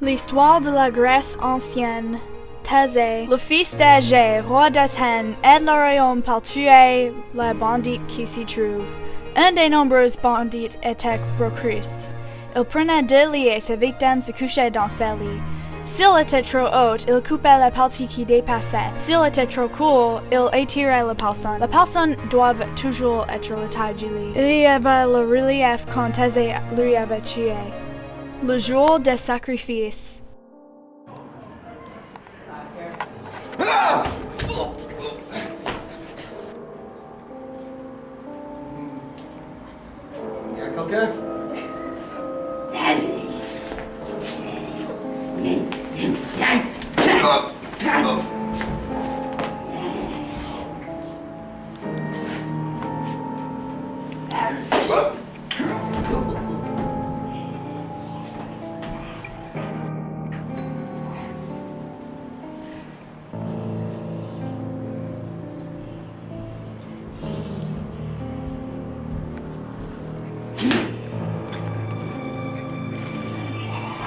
L'histoire de la Grèce ancienne. Thésée, le fils d'Agé, roi d'Athènes, aide le royaume par tuer les bandits qui s'y trouvent. Un des nombreux bandits était Procruste. Il prenait deux lits et ses victimes se couchaient dans ces lits. S'il était trop haut, il coupait la partie qui dépassait. S'il était trop court, il étirait la personne. La personne doit toujours être la taille du lit. Il y avait le relief quand Thésée lui avait tué. Le jour des sacrifices. Y'a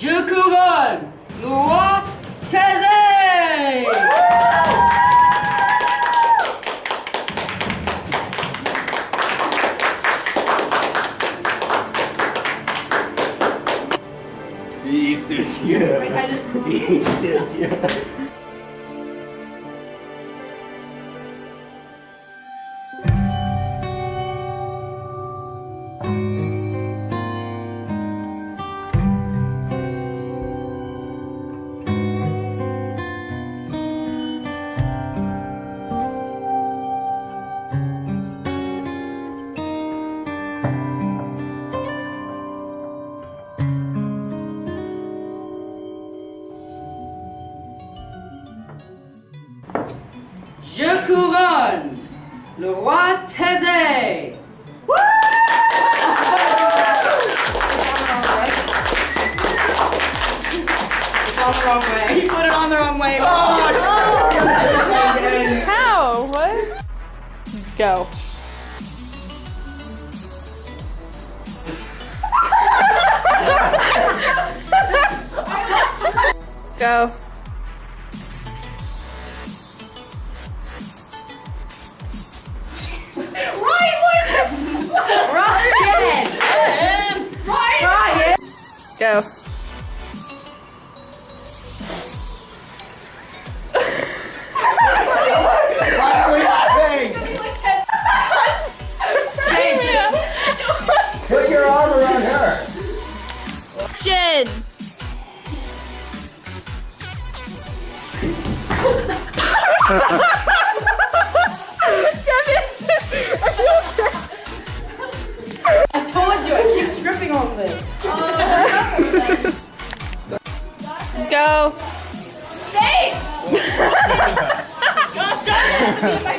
You Yokugan! No Fils couronne le roi Thésée It's wrong way. He put it on the wrong way. Oh, How? What? Go. Go. Go. Why are we laughing? Put your arm around her Chin. I told you, I keep tripping on this. Go. Stay!